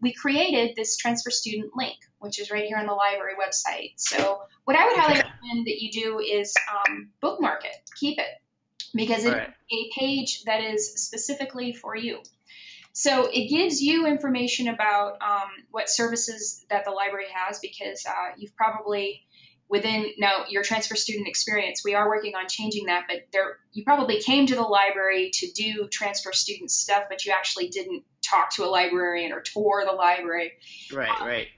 we created this transfer student link, which is right here on the library website. So what I would highly recommend that you do is um, bookmark it, keep it, because it's Right. a page that is specifically for you. So it gives you information about um, what services that the library has because uh, you've probably within now your transfer student experience we are working on changing that but there you probably came to the library to do transfer student stuff but you actually didn't talk to a librarian or tour the library Right, right.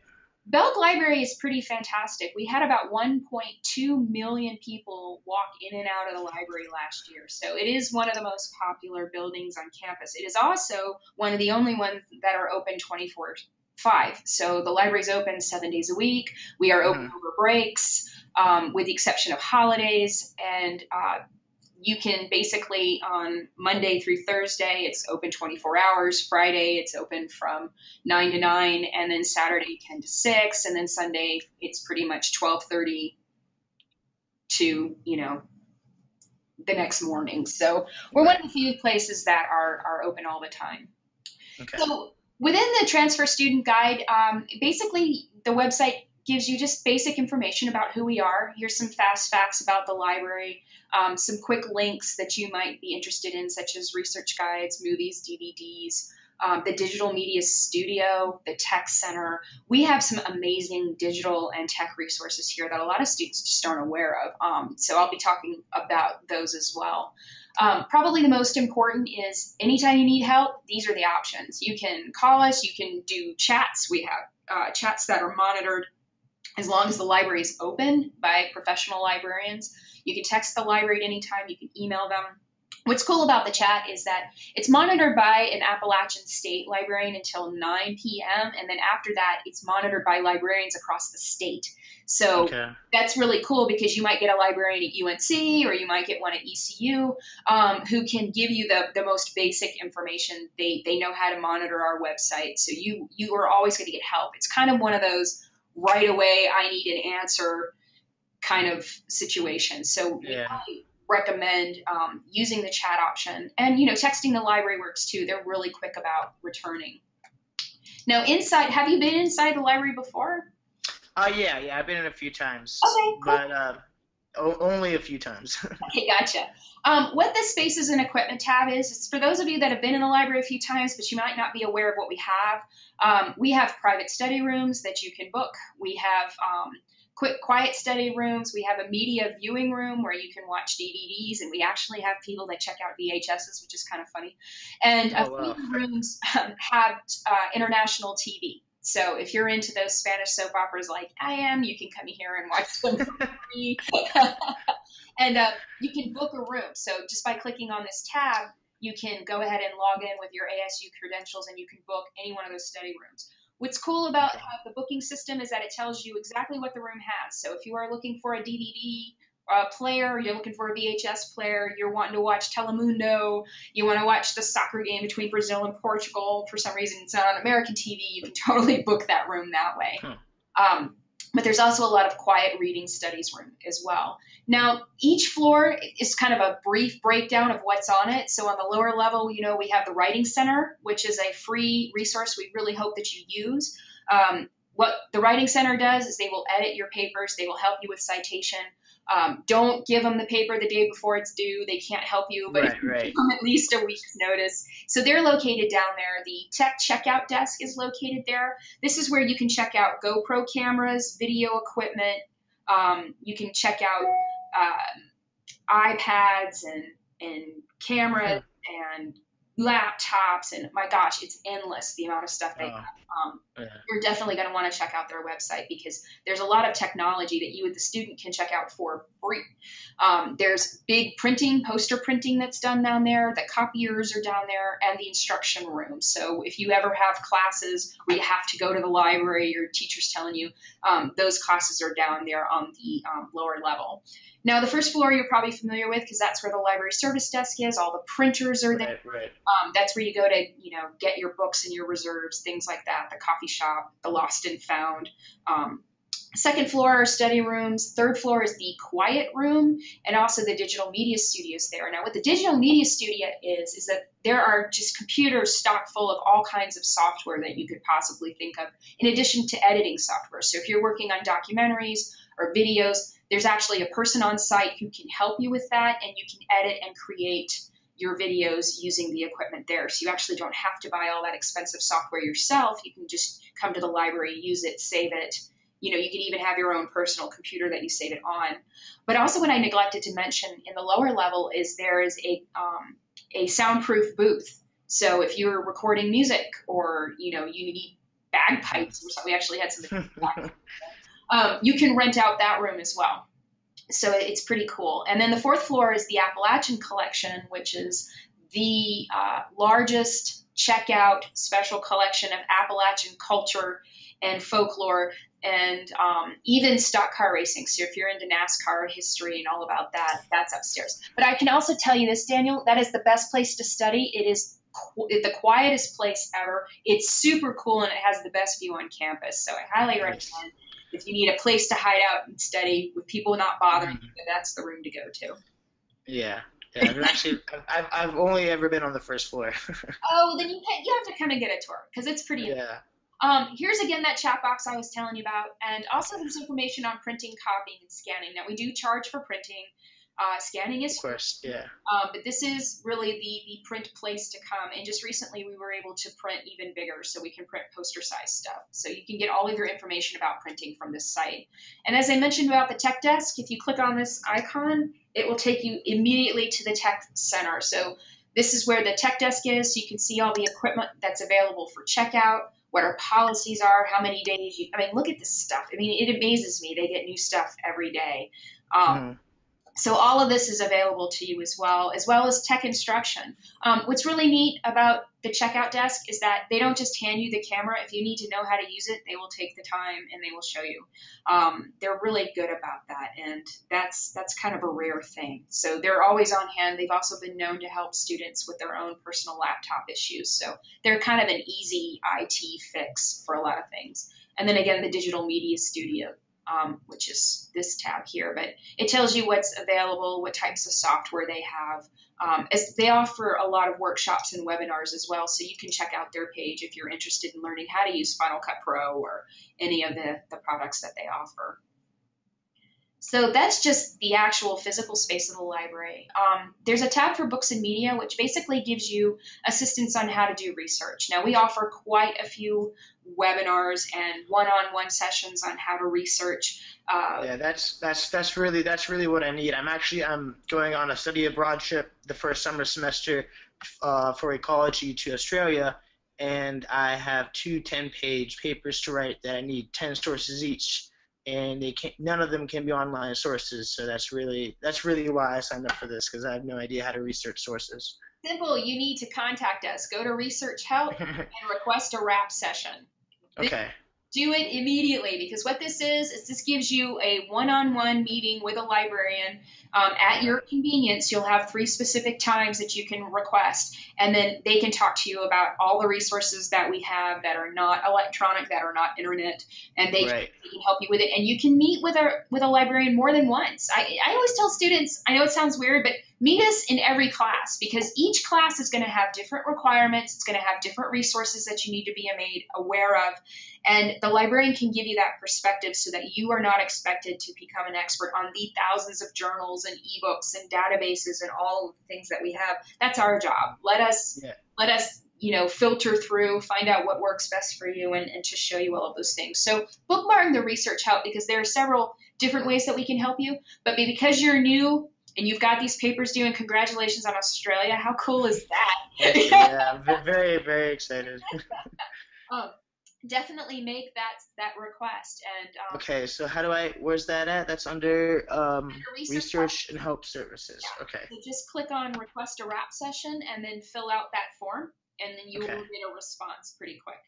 Belk Library is pretty fantastic. We had about 1.2 million people walk in and out of the library last year. So it is one of the most popular buildings on campus. It is also one of the only ones that are open 24 5. So the library's open seven days a week. We are open over breaks, um, with the exception of holidays. And uh, you can basically on Monday through Thursday, it's open 24 hours. Friday, it's open from 9 to 9, and then Saturday 10 to 6, and then Sunday it's pretty much 12:30 to you know the next morning. So we're one of the few places that are are open all the time. Okay. So within the transfer student guide, um, basically the website gives you just basic information about who we are. Here's some fast facts about the library, um, some quick links that you might be interested in, such as research guides, movies, DVDs, um, the digital media studio, the tech center. We have some amazing digital and tech resources here that a lot of students just aren't aware of. Um, so I'll be talking about those as well. Um, probably the most important is anytime you need help, these are the options. You can call us, you can do chats. We have uh, chats that are monitored as long as the library is open by professional librarians. You can text the library at any time, you can email them. What's cool about the chat is that it's monitored by an Appalachian State librarian until 9 p.m., and then after that, it's monitored by librarians across the state. So Okay. that's really cool because you might get a librarian at UNC or you might get one at ECU um, who can give you the, the most basic information. They, they know how to monitor our website. So you, you are always going to get help. It's kind of one of those right away, I need an answer kind of situation. So Yeah. highly recommend um, using the chat option. And, you know, texting the library works too. They're really quick about returning. Now, inside, have you been inside the library before? Uh, yeah, yeah. I've been in a few times. Okay, cool. But uh, only a few times. Okay, gotcha. Um, what the spaces and equipment tab is, it's for those of you that have been in the library a few times, but you might not be aware of what we have. Um, we have private study rooms that you can book. We have um, quick, quiet study rooms. We have a media viewing room where you can watch DVDs, and we actually have people that check out VHSs, which is kind of funny. And a Oh, wow. few rooms um, have uh, international TV. So if you're into those Spanish soap operas like I am, you can come here and watch them for free. and uh, you can book a room. So just by clicking on this tab, you can go ahead and log in with your ASU credentials and you can book any one of those study rooms. What's cool about uh, the booking system is that it tells you exactly what the room has. So if you are looking for a DVD uh, player, you're looking for a VHS player, you're wanting to watch Telemundo, you want to watch the soccer game between Brazil and Portugal, for some reason it's not on American TV, you can totally book that room that way. Um, but there's also a lot of quiet reading studies room as well. Now, each floor is kind of a brief breakdown of what's on it. So on the lower level, you know, we have the Writing Center, which is a free resource we really hope that you use. Um, what the Writing Center does is they will edit your papers, they will help you with citation. Um, don't give them the paper the day before it's due. They can't help you, but Right, you right. give them at least a week's notice. So they're located down there. The tech checkout desk is located there. This is where you can check out GoPro cameras, video equipment. Um, you can check out uh, iPads and and cameras and laptops and my gosh, it's endless the amount of stuff they Oh. have. Um, Yeah. you're definitely going to want to check out their website because there's a lot of technology that you, as the student, can check out for free. Um, there's big printing, poster printing that's done down there. The copiers are down there, and the instruction room. So if you ever have classes where you have to go to the library, your teacher's telling you, um, those classes are down there on the um, lower level. Now, the first floor you're probably familiar with because that's where the library service desk is. All the printers are there. Right, right. Um, that's where you go to, you know, get your books and your reserves, things like that. The coffee shop, the lost and found. Um, Second floor are study rooms. Third floor is the quiet room and also the digital media studios there. Now, what the digital media studio is, is that there are just computers stocked full of all kinds of software that you could possibly think of, in addition to editing software. So if you're working on documentaries or videos, there's actually a person on site who can help you with that, and you can edit and create your videos using the equipment there. So you actually don't have to buy all that expensive software yourself. You can just come to the library, use it, save it, you know, you can even have your own personal computer that you save it on. But also, what I neglected to mention in the lower level is there is a um, a soundproof booth. So if you're recording music or you know you need bagpipes or something, we actually had some. um, you can rent out that room as well. So it's pretty cool. And then the fourth floor is the Appalachian Collection, which is the uh, largest checkout special collection of Appalachian culture and folklore and um, even stock car racing. So if you're into NASCAR history and all about that, that's upstairs. But I can also tell you this, Daniel, that is the best place to study. It is qu- the quietest place ever. It's super cool and it has the best view on campus. So I highly recommend if you need a place to hide out and study with people not bothering mm-hmm. you, that's the room to go to. Yeah. Yeah, I've actually, I've, I've only ever been on the first floor. oh, then you can, you have to kind of get a tour because it's pretty. Yeah. Um, here's again that chat box I was telling you about, and also there's information on printing, copying, and scanning. Now we do charge for printing. Uh, scanning is of course, yeah. Um, but this is really the the print place to come. And just recently, we were able to print even bigger, so we can print poster size stuff. So you can get all of your information about printing from this site. And as I mentioned about the tech desk, if you click on this icon, it will take you immediately to the tech center. So this is where the tech desk is. So you can see all the equipment that's available for checkout what our policies are, how many days you. I mean, look at this stuff. I mean, it amazes me. They get new stuff every day. Um, mm-hmm. So all of this is available to you as well, as well as tech instruction. Um, what's really neat about the checkout desk is that they don't just hand you the camera. If you need to know how to use it, they will take the time and they will show you. Um, they're really good about that, and that's that's kind of a rare thing. So they're always on hand. They've also been known to help students with their own personal laptop issues. So they're kind of an easy IT fix for a lot of things. And then again, the digital media studio um, which is this tab here. But it tells you what's available, what types of software they have. Um, as they offer a lot of workshops and webinars as well, so you can check out their page if you're interested in learning how to use Final Cut Pro or any of the, the products that they offer. So that's just the actual physical space of the library. Um, there's a tab for books and media, which basically gives you assistance on how to do research. Now, we offer quite a few webinars and one-on-one sessions on how to research. Uh, yeah, that's that's that's really that's really what I need. I'm actually I'm going on a study abroad trip the first summer semester uh, for ecology to Australia, and I have two 10-page papers to write that I need 10 sources each and they can none of them can be online sources. So that's really that's really why I signed up for this because I have no idea how to research sources. Simple. You need to contact us. Go to Research Help and request a RAP session. Okay do it immediately because what this is is this gives you a one-on-one meeting with a librarian um, at your convenience you'll have three specific times that you can request and then they can talk to you about all the resources that we have that are not electronic that are not internet and they, right. can, they can help you with it and you can meet with a with a librarian more than once I, I always tell students i know it sounds weird but meet us in every class because each class is going to have different requirements it's going to have different resources that you need to be made aware of and the librarian can give you that perspective so that you are not expected to become an expert on the thousands of journals and ebooks and databases and all the things that we have. That's our job. Let us yeah. let us you know filter through find out what works best for you and, and to show you all of those things so bookmark the research help because there are several different ways that we can help you but because you're new and you've got these papers due and congratulations on australia how cool is that yeah very very excited um, definitely make that that request. And um, okay, so how do I? Where's that at? That's under, um, research, research and help services. Yeah. Okay. So just click on request a RAP session and then fill out that form, and then you okay. will get a response pretty quick.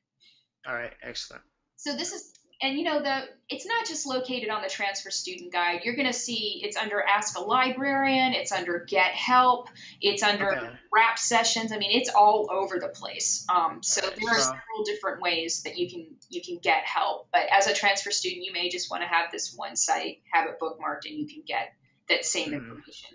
All right, excellent. So this is and you know the it's not just located on the transfer student guide. You're going to see it's under Ask a Librarian, it's under Get Help, it's under Okay. RAP Sessions. I mean, it's all over the place. Um, so there are several different ways that you can you can get help. But as a transfer student, you may just want to have this one site, have it bookmarked, and you can get that same Mhm. information.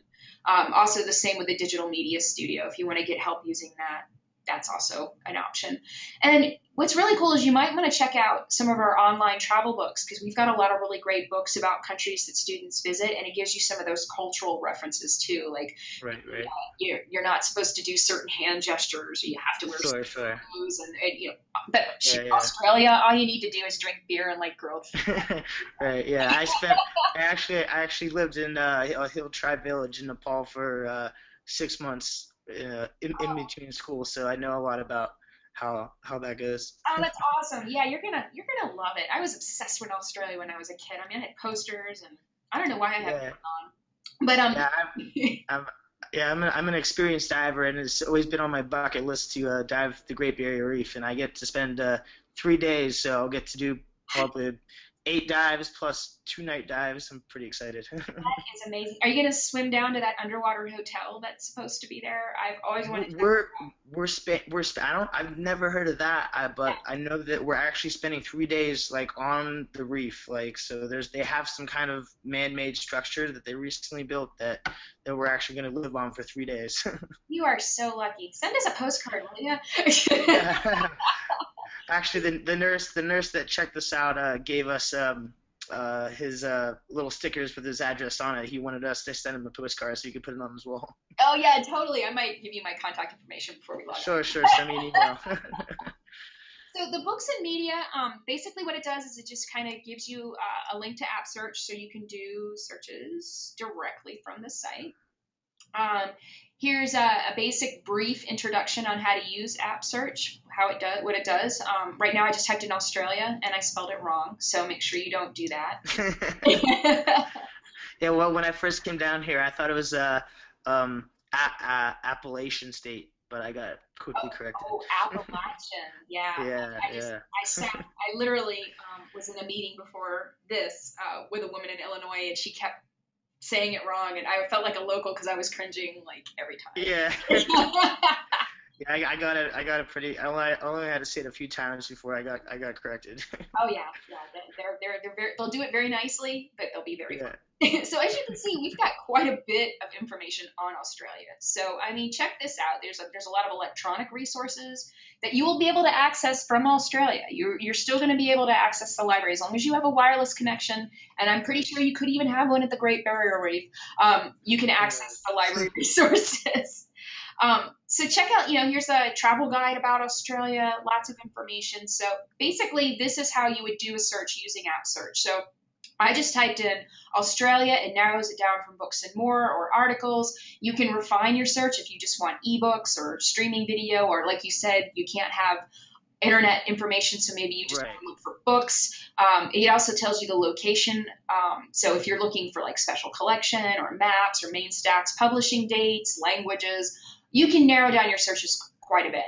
Um, also, the same with the Digital Media Studio. If you want to get help using that, that's also an option. And what's really cool is you might want to check out some of our online travel books because we've got a lot of really great books about countries that students visit, and it gives you some of those cultural references too. Like Right, right. you're, you're not supposed to do certain hand gestures, or you have to wear Sure, sure. clothes, and, and you know. But Yeah, yeah. Australia, all you need to do is drink beer and like grilled. right. Yeah. I spent. I actually. I actually lived in uh, Hill Hill Tribe Village in Nepal for uh, six months uh, in, in between school, so I know a lot about how how that goes. Oh, that's awesome! Yeah, you're gonna you're gonna love it. I was obsessed with Australia when I was a kid. I mean, I had posters, and I don't know why I have Yeah. it on, but um, Yeah. I'm, yeah, I'm, an, I'm an experienced diver, and it's always been on my bucket list to uh, dive the Great Barrier Reef, and I get to spend uh, three days, so I'll get to do probably eight dives plus two night dives. I'm pretty excited. that is amazing. Are you gonna swim down to that underwater hotel that's supposed to be there? I've always wanted to. we're we're spa- we're spa- I don't I've never heard of that, I, but I know that we're actually spending three days like on the reef, like so. There's they have some kind of man-made structure that they recently built that that we're actually going to live on for three days. You are so lucky. Send us a postcard, will you? Actually, the, the nurse the nurse that checked this out uh, gave us um, uh, his uh, little stickers with his address on it. He wanted us to send him a postcard so you could put it on his wall. oh yeah, totally. I might give you my contact information before we log. Sure, sure. Send me an email. So the books and media, um, basically what it does is it just kind of gives you uh, a link to app search, so you can do searches directly from the site. Um, here's a, a basic brief introduction on how to use app search, how it does, what it does. Um, right now, I just typed in Australia and I spelled it wrong, so make sure you don't do that. yeah, well, when I first came down here, I thought it was uh, um, a- a- Appalachian State, but I got quickly corrected. oh, Appalachian, yeah. Yeah, I just, yeah. I sat, I literally um, was in a meeting before this uh, with a woman in Illinois, and she kept saying it wrong, and I felt like a local because I was cringing like every time. Yeah. Yeah, I, I got it. I got it pretty. I only, I only had to say it a few times before I got I got corrected. oh yeah, yeah. They're they're they're very, they'll do it very nicely, but they'll be very. yeah. so as you can see, we've got quite a bit of information on Australia. So I mean, check this out. There's a there's a lot of electronic resources that you will be able to access from Australia. You're you're still going to be able to access the library as long as you have a wireless connection, and I'm pretty sure you could even have one at the Great Barrier Reef. Um, you can access the library resources. Um, so check out, you know, here's a travel guide about Australia, lots of information. So basically, this is how you would do a search using App Search. So I just typed in Australia, it narrows it down from books and more or articles. You can refine your search if you just want ebooks or streaming video, or like you said, you can't have internet information, so maybe you just Right. want to look for books. Um, it also tells you the location. Um, so if you're looking for like special collection or maps or main stats, publishing dates, languages, you can narrow down your searches quite a bit.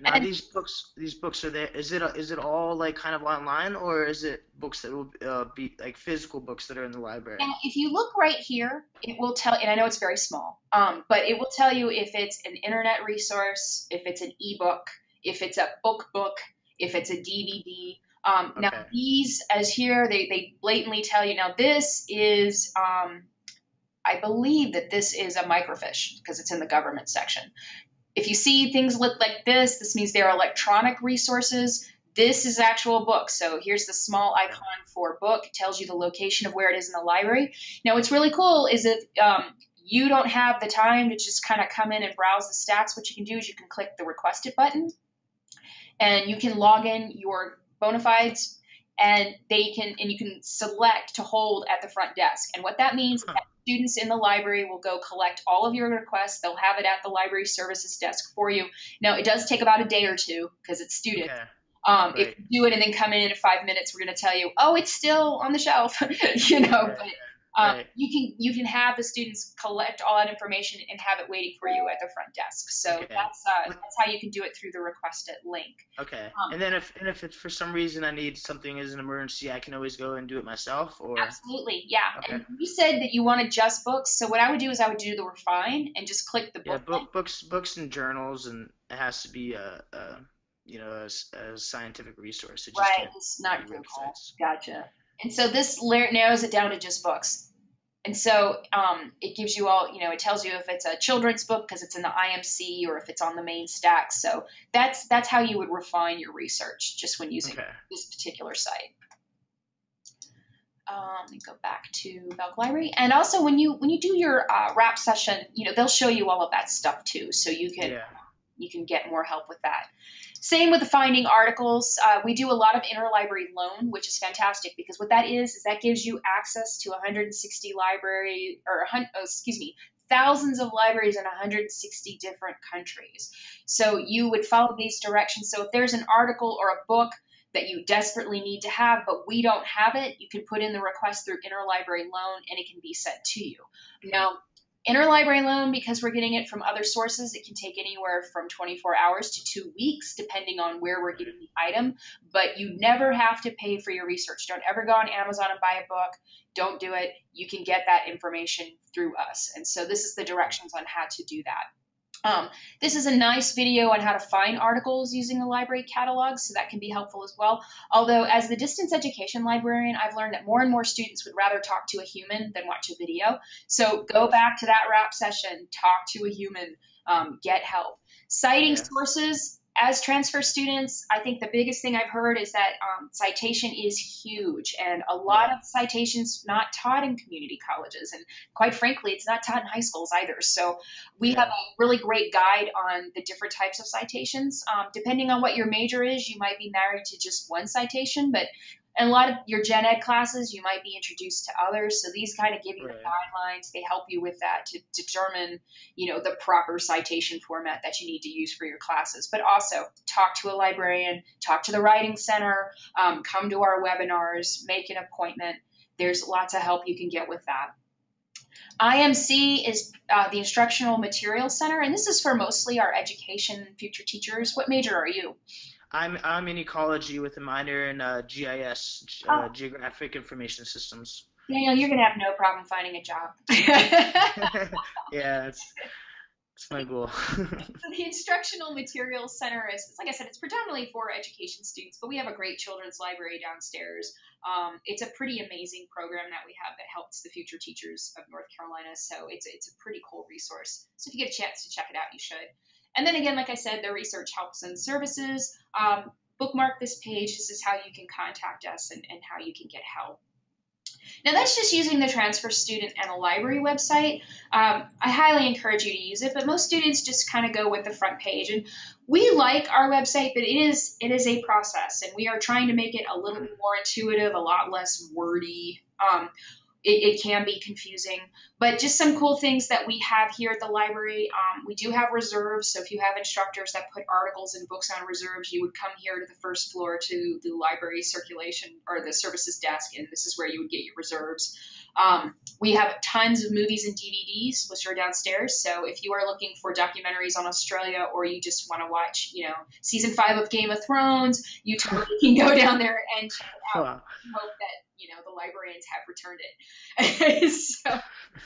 Now And- these books, these books are there. Is it is it all like kind of online, or is it books that will uh, be like physical books that are in the library? Now, if you look right here, it will tell, and I know it's very small, um, but it will tell you if it's an internet resource, if it's an ebook, if it's a book book, if it's a DVD. Um, Now, these, as here, they, they blatantly tell you, now this is, um, I believe that this is a microfiche because it's in the government section. If you see things look like this, this means they're electronic resources. This is actual book. So here's the small icon for book. It tells you the location of where it is in the library. Now, what's really cool is if um, you don't have the time to just kind of come in and browse the stacks, what you can do is you can click the requested button and you can log in your bona fides and they can and you can select to hold at the front desk. And what that means is Huh. that students in the library will go collect all of your requests. They'll have it at the library services desk for you. Now, it does take about a day or two because it's student. Okay. Um, If you do it and then come in in five minutes, we're going to tell you, oh, it's still on the shelf, you know. Right. But Um, Right. You can you can have the students collect all that information and have it waiting for you at the front desk. So Okay. that's uh, that's how you can do it through the requested link. Okay. Um, and then if and if it's for some reason I need something as an emergency, I can always go and do it myself. Or Absolutely, yeah. Okay. And you said that you wanted just books, so what I would do is I would do the refine and just click the yeah, book. book, books, books and journals, and it has to be a, a you know a, a scientific resource. It just Right, it's not Google. websites. Gotcha. And so this narrows it down to just books. And so um, it gives you all, you know, it tells you if it's a children's book because it's in the IMC or if it's on the main stack. So that's that's how you would refine your research just when using Okay. this particular site. Um, let me go back to Belk Library. And also when you when you do your uh, RAP session, you know, they'll show you all of that stuff too. So you can Yeah. you can get more help with that. Same with the finding articles. Uh, we do a lot of interlibrary loan, which is fantastic because what that is is that gives you access to 160 library or oh, excuse me, thousands of libraries in 160 different countries. So you would follow these directions. So if there's an article or a book that you desperately need to have, but we don't have it, you can put in the request through interlibrary loan and it can be sent to you. Now, interlibrary loan, because we're getting it from other sources, it can take anywhere from 24 hours to two weeks, depending on where we're getting the item. But you never have to pay for your research. Don't ever go on Amazon and buy a book. Don't do it. You can get that information through us. And so this is the directions on how to do that. Um, this is a nice video on how to find articles using the library catalog, so that can be helpful as well. Although, as the distance education librarian, I've learned that more and more students would rather talk to a human than watch a video. So go back to that RAP session, talk to a human, um, get help. Citing Yeah. sources. As transfer students, I think the biggest thing I've heard is that um, citation is huge, and a lot of citations not taught in community colleges, and quite frankly, it's not taught in high schools either. So we Yeah. have a really great guide on the different types of citations. Um, depending on what your major is, you might be married to just one citation, but in a lot of your gen ed classes, you might be introduced to others. So these kind of give you the guidelines. They help you with that to determine, you know, the proper citation format that you need to use for your classes. But also talk to a librarian, talk to the writing center, um, come to our webinars, make an appointment. There's lots of help you can get with that. IMC is uh, the Instructional Materials Center, and this is for mostly our education future teachers. What major are you? I'm I'm in ecology with a minor in uh, GIS, uh, Geographic Information Systems. Daniel, you're going to have no problem finding a job. yeah, it's it's my goal. So the Instructional Materials Center is, like I said, it's predominantly for education students, but we have a great children's library downstairs. Um, it's a pretty amazing program that we have that helps the future teachers of North Carolina. So it's it's a pretty cool resource. So if you get a chance to check it out, you should. And then again, like I said, the research helps and services. Um, bookmark this page. This is how you can contact us and, and how you can get help. Now that's just using the transfer student and a library website. Um, I highly encourage you to use it, but most students just kind of go with the front page. And we like our website, but it is it is a process, and we are trying to make it a little more intuitive, a lot less wordy. Um, it, it can be confusing, but just some cool things that we have here at the library. Um, we do have reserves, so if you have instructors that put articles and books on reserves, you would come here to the first floor to the library circulation or the services desk, and this is where you would get your reserves. Um, we have tons of movies and DVDs, which are downstairs. So if you are looking for documentaries on Australia, or you just want to watch, you know, season five of Game of Thrones, you totally can go down there and check it out. Wow. Hope that you know the librarians have returned it. so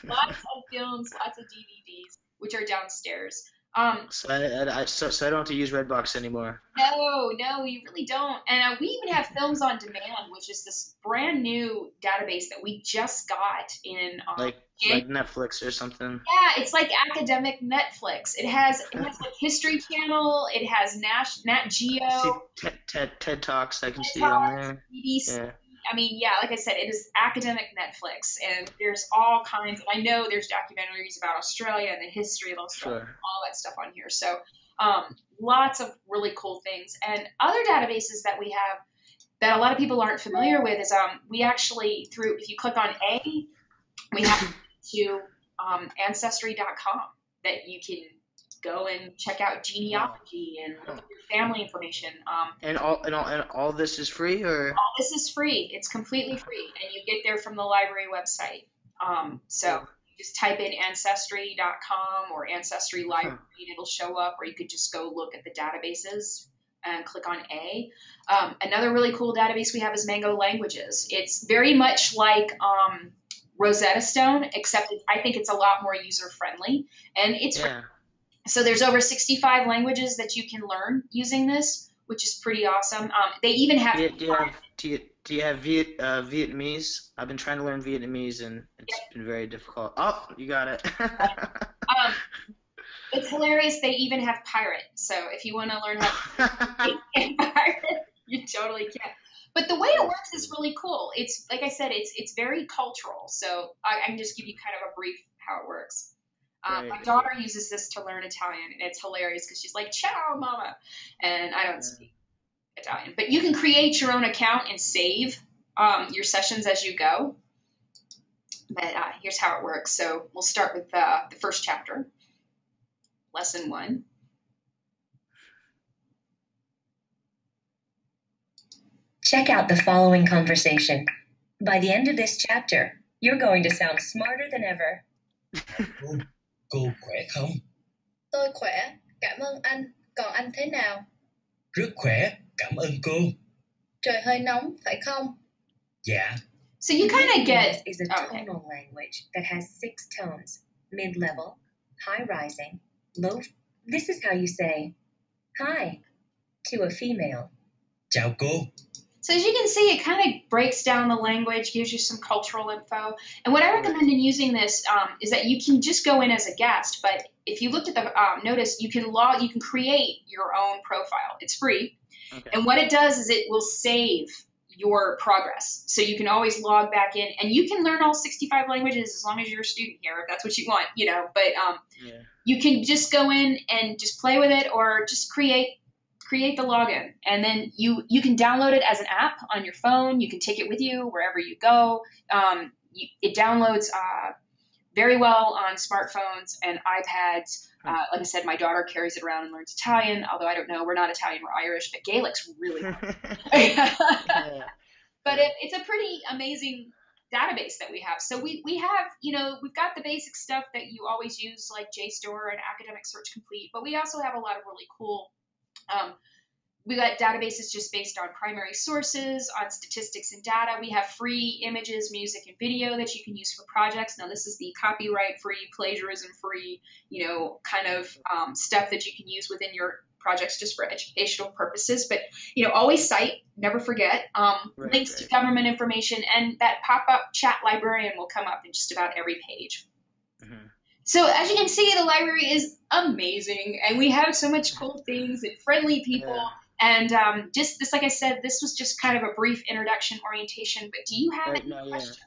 lots of films, lots of DVDs, which are downstairs. Um, So I, I, so, so I don't have to use Redbox anymore. no, no, you really don't. And uh, we even have Films on Demand, which is this brand new database that we just got in. Um, Like like Netflix or something. yeah, it's like academic Netflix. It has it has like History Channel. It has Nash, Nat Geo, TED, TED TED Talks I can TED see on there. BBC. Yeah. I mean, yeah, like I said, it is academic Netflix, and there's all kinds. And I know there's documentaries about Australia and the history of Australia, Sure. all that stuff on here. So, um, lots of really cool things. And other databases that we have that a lot of people aren't familiar with is um, we actually through if you click on A, we have to um, ancestry.com that you can go and check out genealogy and look at your family information. Um, And all and all and all this is free or all this is free. It's completely free, and you get there from the library website. Um, so just type in ancestry.com or ancestry library and it'll show up, or you could just go look at the databases and click on A. Um, another really cool database we have is Mango Languages. It's very much like um, Rosetta Stone, except I think it's a lot more user friendly, and it's Yeah. So there's over 65 languages that you can learn using this, which is pretty awesome. Um, they even have Do you, do you have do you, do you have Viet, uh, Vietnamese? I've been trying to learn Vietnamese and it's been very difficult. Oh, you got it. um, it's hilarious. They even have pirate. So if you want to learn how to pirate, you totally can. But the way it works is really cool. It's like I said, it's it's very cultural. So I, I can just give you kind of a brief how it works. Um, my daughter uses this to learn Italian, and it's hilarious because she's like, "Ciao, mama," and I don't Yeah. speak Italian. But you can create your own account and save um, your sessions as you go. But uh, here's how it works. So we'll start with uh, the first chapter, lesson one. Check out the following conversation. By the end of this chapter, you're going to sound smarter than ever. Cô, khỏe không? Tôi khỏe, cảm ơn anh. Còn anh thế nào? Rất khỏe, cảm ơn cô. Trời hơi nóng, phải không? Dạ, So you kind of get is a oh, okay. tonal language that has six tones mid level, high rising, low. This is how you say hi to a female. chào cô. So as you can see, it kind of breaks down the language, gives you some cultural info. And what I recommend in using this um, is that you can just go in as a guest. But if you looked at the um, notice, you can log, you can create your own profile. It's free, okay. and what it does is it will save your progress. So you can always log back in, and you can learn all 65 languages as long as you're a student here, if that's what you want, you know. But um, Yeah. you can just go in and just play with it or just create create the login. And then you you can download it as an app on your phone. You can take it with you wherever you go. Um, you, it downloads uh, very well on smartphones and ipads. Uh, like i said my daughter carries it around and learns italian although i don't know we're not italian we're irish but gaelic's really but it, it's a pretty amazing database that we have. So we, we have, you know, we've got the basic stuff that you always use like JSTOR and Academic Search Complete, but we also have a lot of really cool, um, we got databases just based on primary sources, on statistics and data. We have free images, music, and video that you can use for projects. Now, this is the copyright free, plagiarism free, you know, kind of um, stuff that you can use within your projects just for educational purposes. But, you know, always cite, never forget. Um, Right, links to government information, and that pop up chat librarian will come up in just about every page. So as you can see, the library is amazing, and we have so much cool things and friendly people. Yeah. And um, just this, like I said, this was just kind of a brief introduction orientation. But do you have Right, any no, yeah. questions?